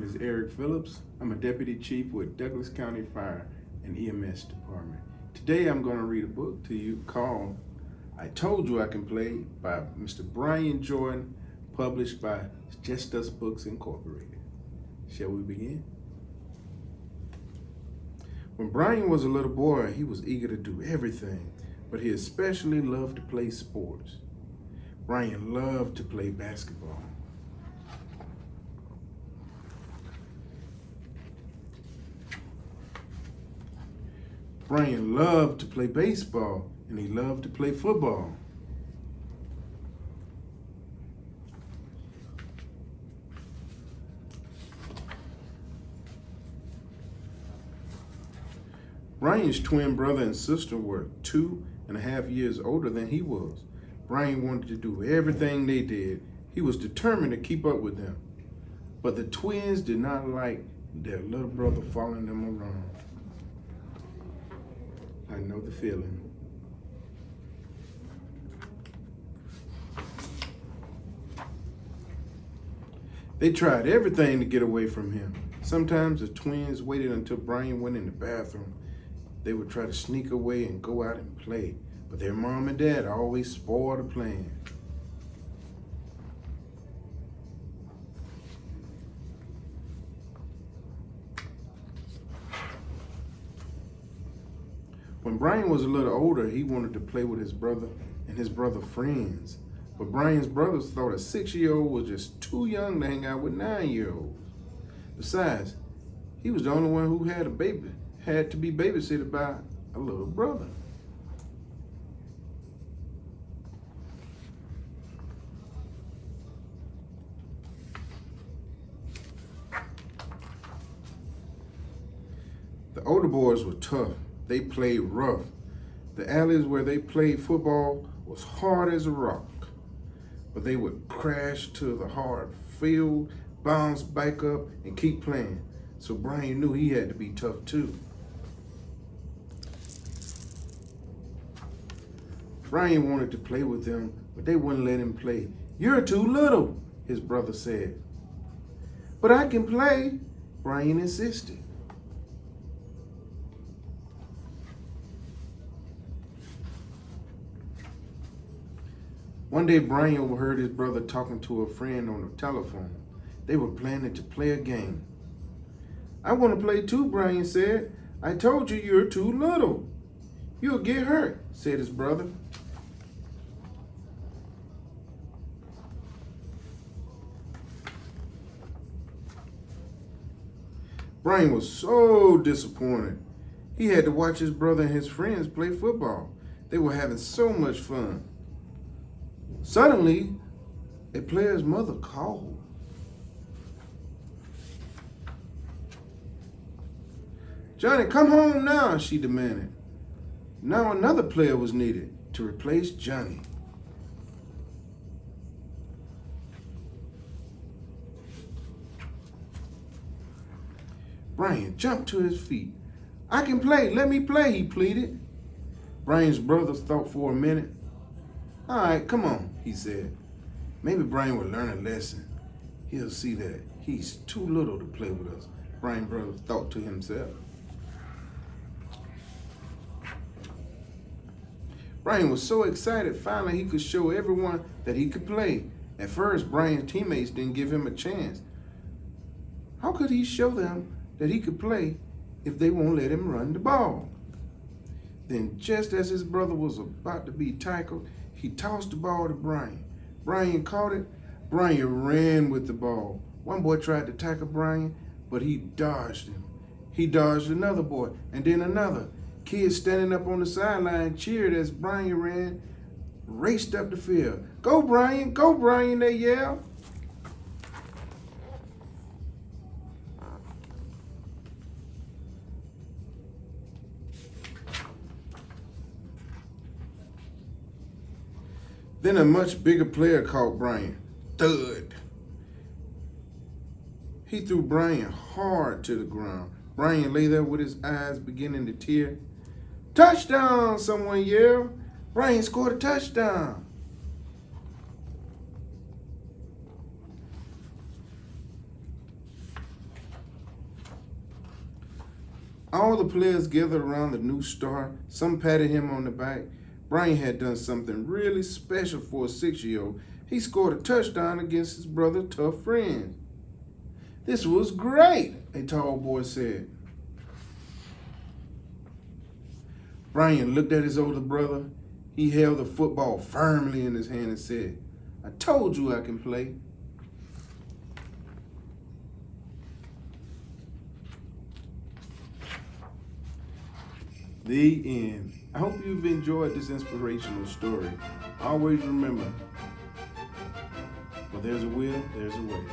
Phillips. I'm a deputy chief with Douglas County Fire and EMS Department. Today I'm going to read a book to you called I Told You I Can Play by Mr. Brian Jordan, published by Just Us Books Incorporated. Shall we begin? When Brian was a little boy, he was eager to do everything, but he especially loved to play sports. Brian loved to play basketball. Brian loved to play baseball and he loved to play football. Brian's twin brother and sister were two and a half years older than he was. Brian wanted to do everything they did. He was determined to keep up with them. But the twins did not like their little brother following them around. I know the feeling. They tried everything to get away from him. Sometimes the twins waited until Brian went in the bathroom. They would try to sneak away and go out and play, but their mom and dad always spoiled the plan. When Brian was a little older, he wanted to play with his brother and his brother friends. But Brian's brothers thought a six-year-old was just too young to hang out with nine-year-olds. Besides, he was the only one who had a baby, had to be babysitted by a little brother. The older boys were tough they played rough. The alleys where they played football was hard as a rock. But they would crash to the hard field, bounce back up, and keep playing. So Brian knew he had to be tough too. Brian wanted to play with them, but they wouldn't let him play. You're too little, his brother said. But I can play, Brian insisted. One day, Brian overheard his brother talking to a friend on the telephone. They were planning to play a game. I want to play too, Brian said. I told you you're too little. You'll get hurt, said his brother. Brian was so disappointed. He had to watch his brother and his friends play football. They were having so much fun. Suddenly, a player's mother called. Johnny, come home now, she demanded. Now another player was needed to replace Johnny. Brian jumped to his feet. I can play, let me play, he pleaded. Brian's brothers thought for a minute. All right, come on, he said. Maybe Brian will learn a lesson. He'll see that he's too little to play with us, Brian brother thought to himself. Brian was so excited finally he could show everyone that he could play. At first, Brian's teammates didn't give him a chance. How could he show them that he could play if they won't let him run the ball? Then just as his brother was about to be tackled, he tossed the ball to Brian. Brian caught it. Brian ran with the ball. One boy tried to tackle Brian, but he dodged him. He dodged another boy, and then another. Kids standing up on the sideline cheered as Brian ran, raced up the field. Go, Brian! Go, Brian! They yelled. Then a much bigger player caught Brian. Thud. He threw Brian hard to the ground. Brian lay there with his eyes beginning to tear. Touchdown, someone yelled. Brian scored a touchdown. All the players gathered around the new star. Some patted him on the back. Brian had done something really special for a six-year-old. He scored a touchdown against his brother tough Friend. This was great, a tall boy said. Brian looked at his older brother. He held the football firmly in his hand and said, I told you I can play. The end. I hope you've enjoyed this inspirational story. Always remember, where there's a will, there's a way.